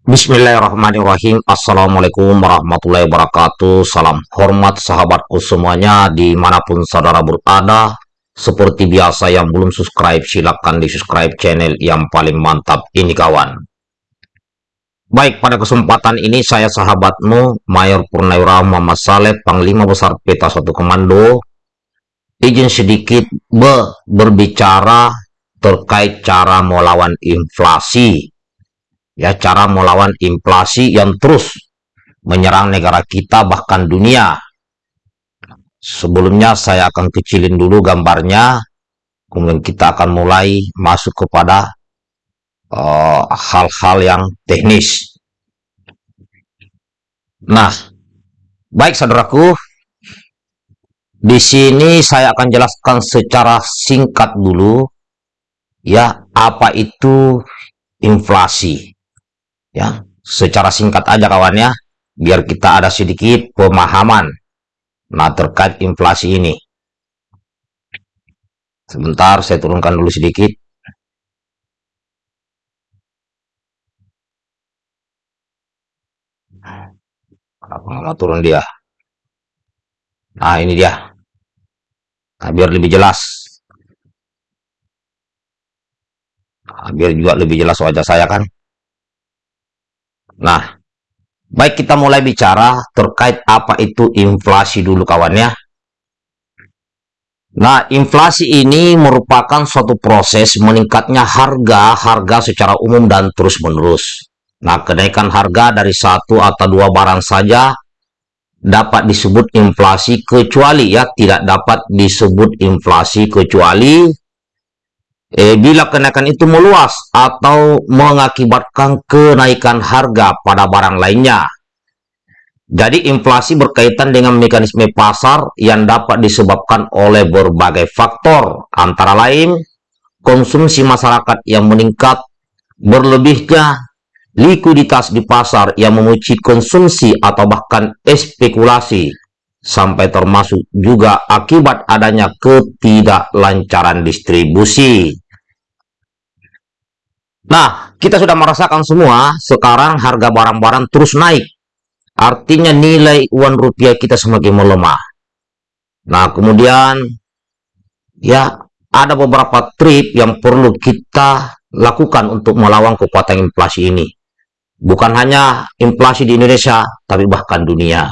Bismillahirrahmanirrahim. Assalamualaikum warahmatullahi wabarakatuh. Salam hormat sahabatku semuanya Di mana pun saudara berada. Seperti biasa yang belum subscribe Silahkan di subscribe channel yang paling mantap ini kawan. Baik pada kesempatan ini Saya sahabatmu Mayor Purnawira Muhammad Saleh Panglima Besar Peta 1 Komando Izin sedikit be berbicara Terkait cara melawan inflasi ya cara melawan inflasi yang terus menyerang negara kita bahkan dunia. Sebelumnya saya akan kecilin dulu gambarnya, kemudian kita akan mulai masuk kepada eh, hal-hal uh, yang teknis. Nah, baik saudaraku, di sini saya akan jelaskan secara singkat dulu ya apa itu inflasi ya secara singkat aja kawannya biar kita ada sedikit pemahaman. Nah terkait inflasi ini. Sebentar saya turunkan dulu sedikit. Kenapa nggak turun dia? Nah ini dia. Nah, biar lebih jelas. Nah, biar juga lebih jelas wajah saya kan Nah, baik kita mulai bicara terkait apa itu inflasi dulu kawannya. Nah, inflasi ini merupakan suatu proses meningkatnya harga-harga secara umum dan terus-menerus. Nah, kenaikan harga dari satu atau dua barang saja dapat disebut inflasi kecuali ya tidak dapat disebut inflasi kecuali eh, bila kenaikan itu meluas atau mengakibatkan kenaikan harga pada barang lainnya. Jadi inflasi berkaitan dengan mekanisme pasar yang dapat disebabkan oleh berbagai faktor, antara lain konsumsi masyarakat yang meningkat, berlebihnya likuiditas di pasar yang memuci konsumsi atau bahkan spekulasi, sampai termasuk juga akibat adanya ketidaklancaran distribusi. Nah, kita sudah merasakan semua, sekarang harga barang-barang terus naik. Artinya nilai uang rupiah kita semakin melemah. Nah, kemudian, ya, ada beberapa trip yang perlu kita lakukan untuk melawan kekuatan inflasi ini. Bukan hanya inflasi di Indonesia, tapi bahkan dunia.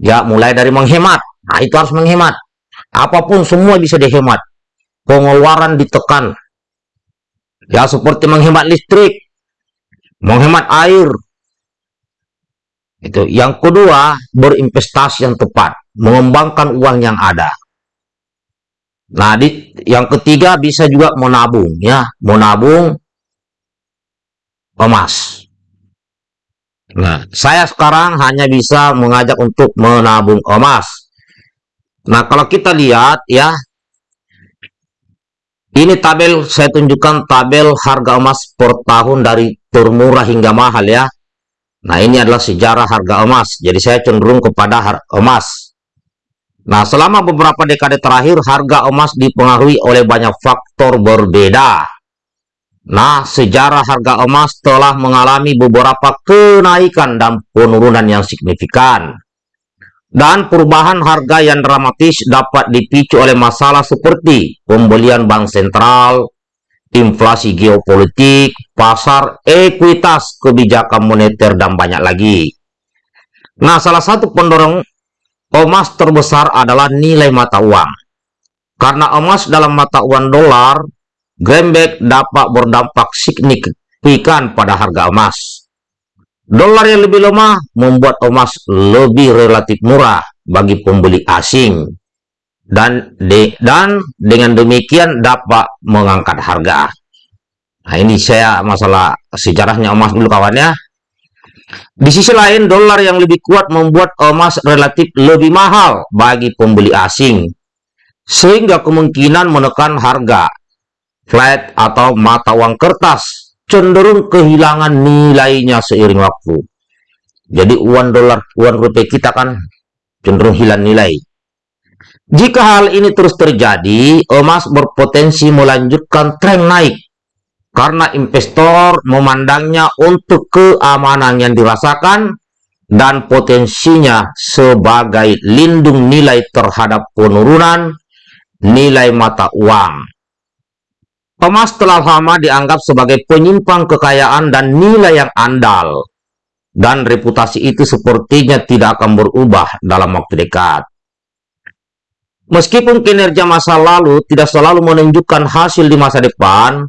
Ya, mulai dari menghemat. Nah, itu harus menghemat. Apa pun semua bisa dihemat. Pengeluaran ditekan. Ya, seperti menghemat listrik, menghemat air. Itu. Yang kedua, berinvestasi yang tepat, mengembangkan uang yang ada. Nah, di, yang ketiga bisa juga menabung, ya, menabung emas. Nah, saya sekarang hanya bisa mengajak untuk menabung emas. Nah, kalau kita lihat ya, ini tabel saya tunjukkan tabel harga emas per tahun dari termurah hingga mahal ya. Nah, ini adalah sejarah harga emas. Jadi saya cenderung kepada emas. Nah, selama beberapa dekade terakhir harga emas dipengaruhi oleh banyak faktor berbeda. Nah, sejarah harga emas telah mengalami beberapa kenaikan dan penurunan yang signifikan. Dan perubahan harga yang dramatis dapat dipicu oleh masalah seperti pembelian bank sentral, inflasi geopolitik, pasar ekuitas, kebijakan moneter, dan banyak lagi. Nah, salah satu pendorong emas terbesar adalah nilai mata uang. Karena emas dalam mata uang dolar Greenback dapat berdampak signifikan pada harga emas. Dolar yang lebih lemah membuat emas lebih relatif murah bagi pembeli asing. Dan, de, dan dengan demikian dapat mengangkat harga. Nah ini saya masalah sejarahnya emas dulu kawannya. Di sisi lain, dolar yang lebih kuat membuat emas relatif lebih mahal bagi pembeli asing. Sehingga kemungkinan menekan harga flat atau mata uang kertas cenderung kehilangan nilainya seiring waktu. Jadi uang dolar, uang rupiah kita kan cenderung hilang nilai. Jika hal ini terus terjadi, emas berpotensi melanjutkan tren naik karena investor memandangnya untuk keamanan yang dirasakan dan potensinya sebagai lindung nilai terhadap penurunan nilai mata uang. Emas telah lama dianggap sebagai penyimpang kekayaan dan nilai yang andal, dan reputasi itu sepertinya tidak akan berubah dalam waktu dekat. Meskipun kinerja masa lalu tidak selalu menunjukkan hasil di masa depan,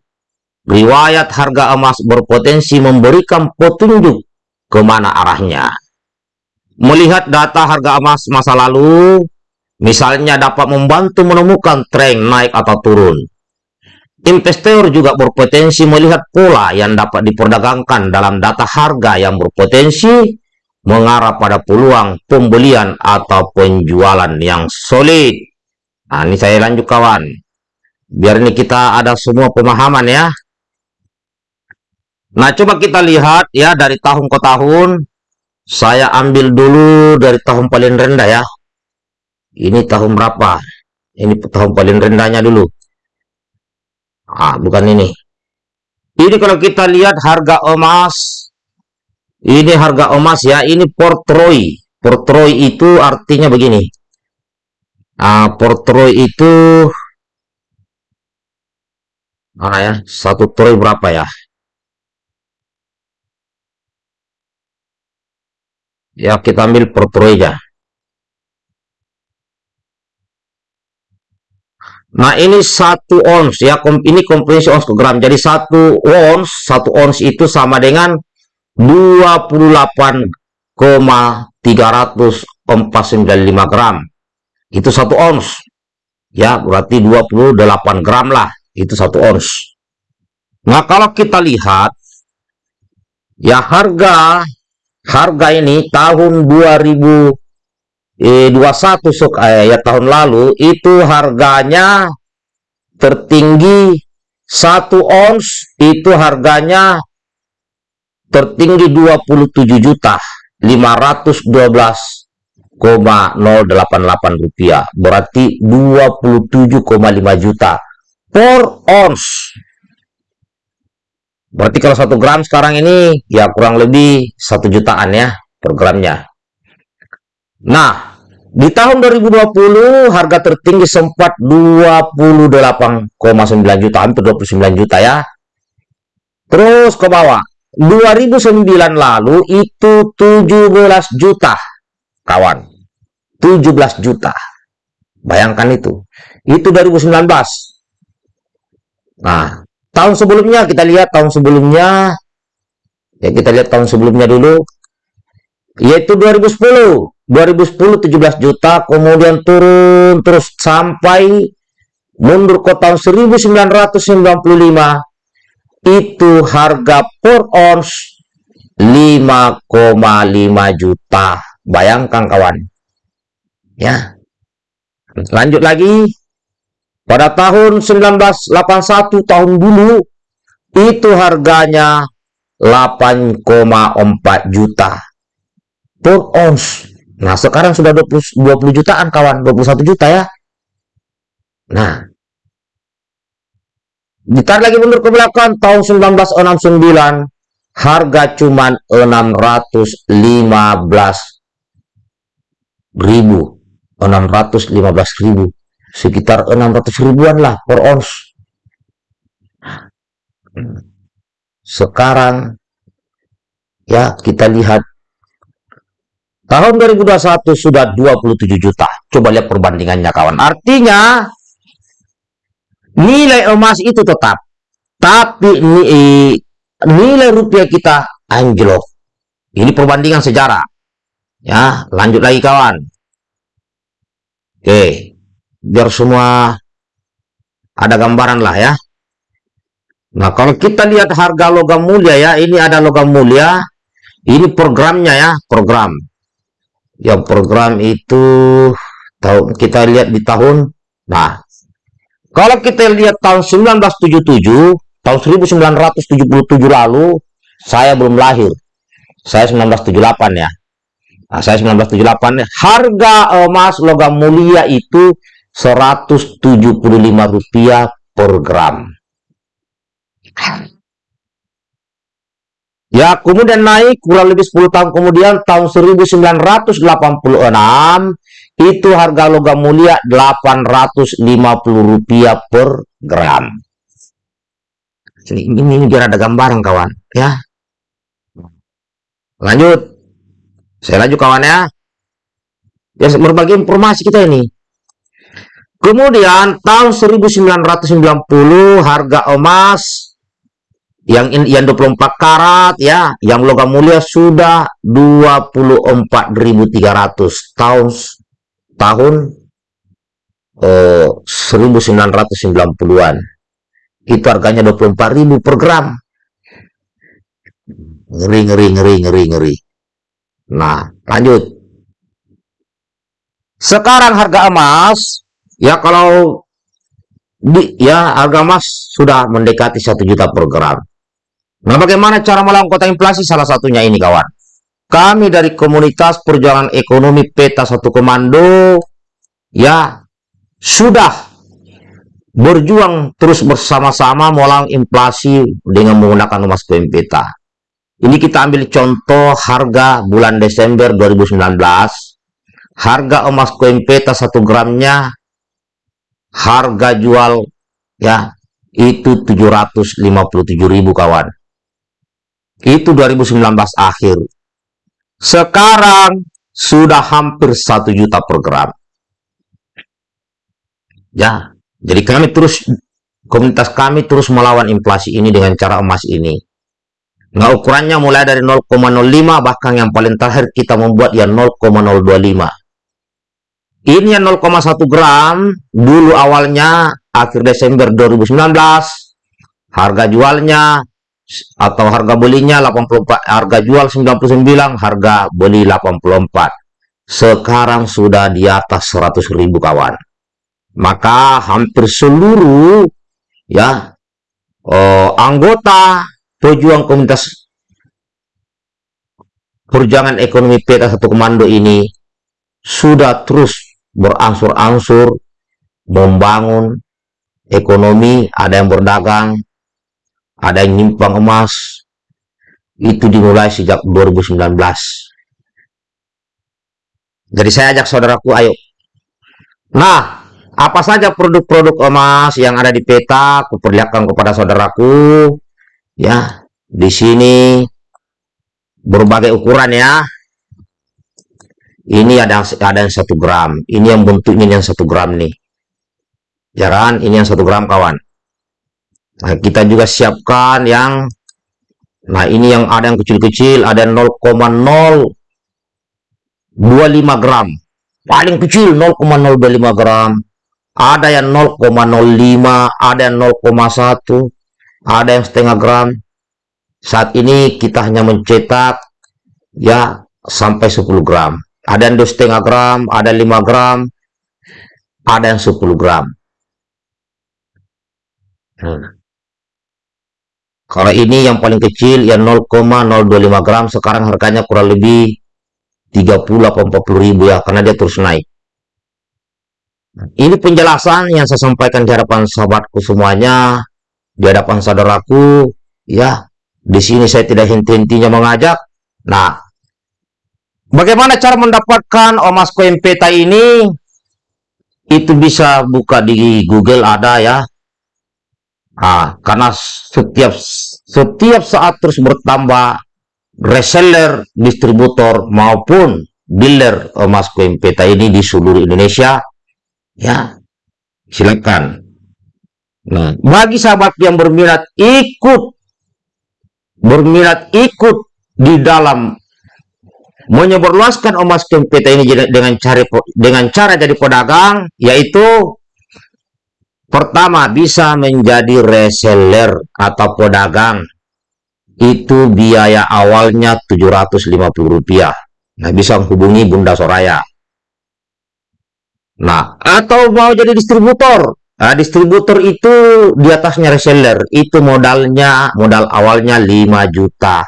riwayat harga emas berpotensi memberikan petunjuk ke mana arahnya. Melihat data harga emas masa lalu, misalnya dapat membantu menemukan tren naik atau turun. Investor juga berpotensi melihat pola yang dapat diperdagangkan dalam data harga yang berpotensi mengarah pada peluang pembelian atau penjualan yang solid. Nah, ini saya lanjut kawan. Biar ini kita ada semua pemahaman ya. Nah, coba kita lihat ya dari tahun ke tahun. Saya ambil dulu dari tahun paling rendah ya. Ini tahun berapa? Ini tahun paling rendahnya dulu. Ah, bukan ini. Ini kalau kita lihat harga emas. Ini harga emas ya. Ini portroy. Portroy itu artinya begini. Ah, portroy itu mana ya? Satu troy berapa ya? ya kita ambil per aja nah ini satu ons. Ya ini kompresi ons ke gram. Jadi satu ons satu ons itu sama dengan 28,395 gram. Itu satu ons. Ya berarti 28 gram lah. Itu satu ons. Nah kalau kita lihat ya harga harga ini tahun 2021 sok eh, ya tahun lalu itu harganya tertinggi satu ons itu harganya tertinggi 27 juta 512,088 rupiah berarti 27,5 juta per ons Berarti kalau satu gram sekarang ini ya kurang lebih satu jutaan ya per gramnya. Nah, di tahun 2020 harga tertinggi sempat 28,9 juta, hampir 29 juta ya. Terus ke bawah. 2009 lalu itu 17 juta, kawan. 17 juta. Bayangkan itu. Itu 2019. Nah, tahun sebelumnya kita lihat tahun sebelumnya ya kita lihat tahun sebelumnya dulu yaitu 2010 2010 17 juta kemudian turun terus sampai mundur ke tahun 1995 itu harga per ons 5,5 juta. Bayangkan kawan. Ya. Lanjut lagi. Pada tahun 1981 tahun dulu itu harganya 8,4 juta per ons. Nah, sekarang sudah 20, 20 jutaan kawan, 21 juta ya. Nah, ditarik lagi mundur ke belakang. Tahun 1969 harga cuman 615 ribu. 615 ribu. Sekitar 600 ribuan lah per ons. Sekarang ya kita lihat tahun 2021 sudah 27 juta. Coba lihat perbandingannya kawan. Artinya nilai emas itu tetap. Tapi nilai rupiah kita anjlok. Ini perbandingan sejarah. Ya lanjut lagi kawan. Oke biar semua ada gambaran lah ya. Nah kalau kita lihat harga logam mulia ya ini ada logam mulia. Ini programnya ya program yang program itu tahu kita lihat di tahun nah kalau kita lihat tahun 1977 tahun 1977 lalu saya belum lahir. Saya 1978 ya. Nah, saya 1978 harga emas logam mulia itu Rp175 per gram. Ya, kemudian naik kurang lebih 10 tahun kemudian tahun 1986 itu harga logam mulia 850 rupiah per gram. Ini, ini, biar ada gambaran kawan ya. Lanjut. Saya lanjut kawan ya. Ya berbagi informasi kita ini. Kemudian tahun 1990 harga emas yang yang 24 karat ya, yang logam mulia sudah 24.300 tahun tahun eh, 1990-an. Itu harganya 24.000 per gram. Ngeri ngeri ngeri ngeri ngeri. Nah, lanjut. Sekarang harga emas ya kalau di, ya harga emas sudah mendekati satu juta per gram. Nah, bagaimana cara melawan kota inflasi? Salah satunya ini, kawan. Kami dari komunitas perjuangan ekonomi peta satu komando, ya, sudah berjuang terus bersama-sama melawan inflasi dengan menggunakan emas koin peta. Ini kita ambil contoh harga bulan Desember 2019. Harga emas koin peta satu gramnya, harga jual ya itu 757.000 kawan itu 2019 akhir. Sekarang sudah hampir satu juta per gram. Ya, jadi kami terus komunitas kami terus melawan inflasi ini dengan cara emas ini. Nah, ukurannya mulai dari 0,05 bahkan yang paling terakhir kita membuat ya 0,025. Ini yang 0,1 gram dulu awalnya akhir Desember 2019 harga jualnya atau harga belinya 84 harga jual 99 harga beli 84 sekarang sudah di atas 100 ribu kawan. Maka hampir seluruh ya eh, anggota pejuang komunitas perjuangan ekonomi peta satu komando ini sudah terus berangsur-angsur membangun ekonomi ada yang berdagang ada yang nyimpang emas itu dimulai sejak 2019 jadi saya ajak saudaraku ayo. Nah apa saja produk-produk emas yang ada di peta? Aku perlihatkan kepada saudaraku. Ya di sini berbagai ukuran ya. Ini ada ada yang satu gram. Ini yang bentuknya yang satu gram nih. Jaran ini yang satu gram kawan Nah, kita juga siapkan yang Nah, ini yang ada yang kecil-kecil, ada 0,025 gram. Paling kecil 0,025 gram. Ada yang 0,05, ada yang 0,1, ada yang setengah gram. Saat ini kita hanya mencetak ya sampai 10 gram. Ada yang setengah gram, ada 5 gram, ada yang 10 gram. Hmm. Kalau ini yang paling kecil yang 0,025 gram sekarang harganya kurang lebih 30 atau 40 ribu ya karena dia terus naik. Ini penjelasan yang saya sampaikan di hadapan sahabatku semuanya, di hadapan saudaraku, ya. Di sini saya tidak henti-hentinya mengajak. Nah, bagaimana cara mendapatkan emas koin peta ini? Itu bisa buka di Google ada ya. Nah, karena setiap setiap saat terus bertambah reseller, distributor maupun dealer emas koin peta ini di seluruh Indonesia, ya silakan. Nah, bagi sahabat yang berminat ikut berminat ikut di dalam menyebarluaskan emas koin peta ini dengan cara dengan cara jadi pedagang, yaitu Pertama, bisa menjadi reseller atau pedagang. Itu biaya awalnya Rp750. Nah, bisa menghubungi Bunda Soraya. Nah, atau mau jadi distributor. Nah, distributor itu di atasnya reseller. Itu modalnya, modal awalnya 5 juta.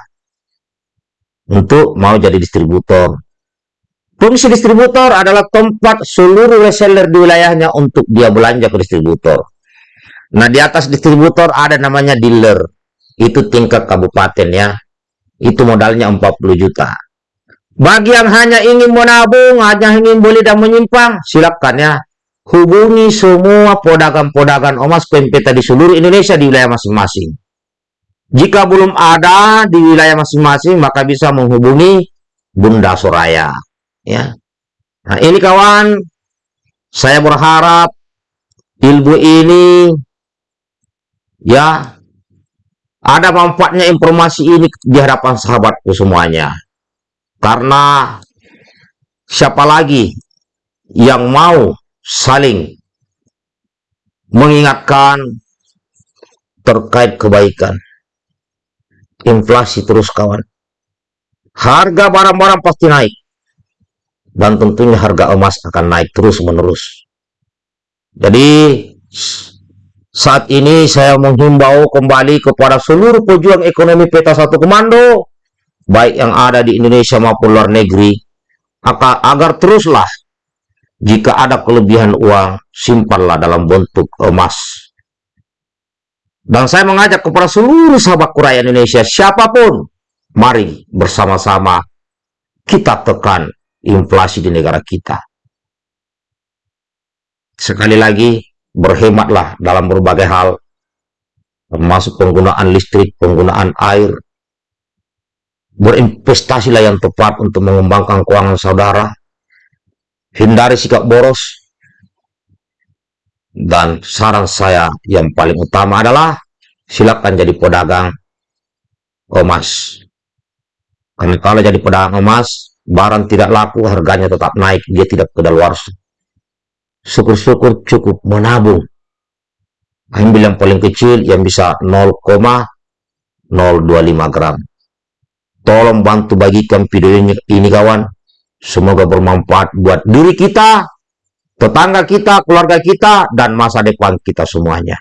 Untuk mau jadi distributor. Fungsi distributor adalah tempat seluruh reseller di wilayahnya untuk dia belanja ke distributor. Nah, di atas distributor ada namanya dealer. Itu tingkat kabupaten ya. Itu modalnya 40 juta. Bagi yang hanya ingin menabung, hanya ingin beli dan menyimpang, silakan ya. Hubungi semua pedagang-pedagang emas pempeta di seluruh Indonesia di wilayah masing-masing. Jika belum ada di wilayah masing-masing, maka bisa menghubungi Bunda Soraya. Ya. Nah, ini kawan, saya berharap ilmu ini ya ada manfaatnya informasi ini di hadapan sahabatku semuanya. Karena siapa lagi yang mau saling mengingatkan terkait kebaikan. Inflasi terus kawan. Harga barang-barang pasti naik. Dan tentunya harga emas akan naik terus-menerus. Jadi saat ini saya menghimbau kembali kepada seluruh pejuang ekonomi peta satu komando baik yang ada di Indonesia maupun luar negeri, agar teruslah jika ada kelebihan uang, simpanlah dalam bentuk emas. Dan saya mengajak kepada seluruh sahabat kuraya Indonesia, siapa pun, mari bersama-sama kita tekan inflasi di negara kita. Sekali lagi, berhematlah dalam berbagai hal, termasuk penggunaan listrik, penggunaan air, berinvestasilah yang tepat untuk mengembangkan keuangan saudara, hindari sikap boros, dan saran saya yang paling utama adalah silakan jadi pedagang emas. Karena kalau jadi pedagang emas, barang tidak laku, harganya tetap naik, dia tidak kedaluarsa. Syukur-syukur cukup menabung. Ambil yang paling kecil yang bisa 0,025 gram. Tolong bantu bagikan video ini, kawan. Semoga bermanfaat buat diri kita, tetangga kita, keluarga kita, dan masa depan kita semuanya.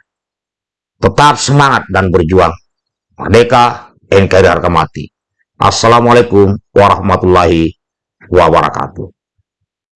Tetap semangat dan berjuang. Merdeka, NKRI harga mati. Assalamualaikum warahmatullahi wabarakatuh.